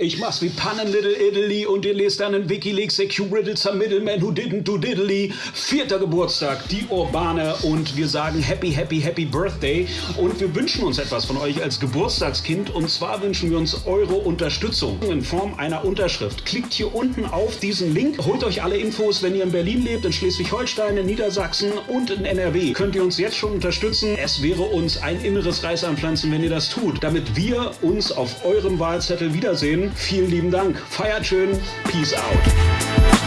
Ich mach's wie Pannen Little Italy und ihr lest dann in Wikileaks Securities a Middleman who didn't do diddly. Vierter Geburtstag, die Urbane und wir sagen Happy, Happy, Happy Birthday und wir wünschen uns etwas von euch als Geburtstagskind und zwar wünschen wir uns eure Unterstützung in Form einer Unterschrift. Klickt hier unten auf diesen Link, holt euch alle Infos, wenn ihr in Berlin lebt, in Schleswig-Holstein, in Niedersachsen und in NRW. Könnt ihr uns jetzt schon unterstützen. Es wäre uns ein inneres Reißanpflanzen, wenn ihr das tut, damit wir uns auf eurem Wahlzettel wiedersehen. Vielen lieben Dank. Feiert schön. Peace out.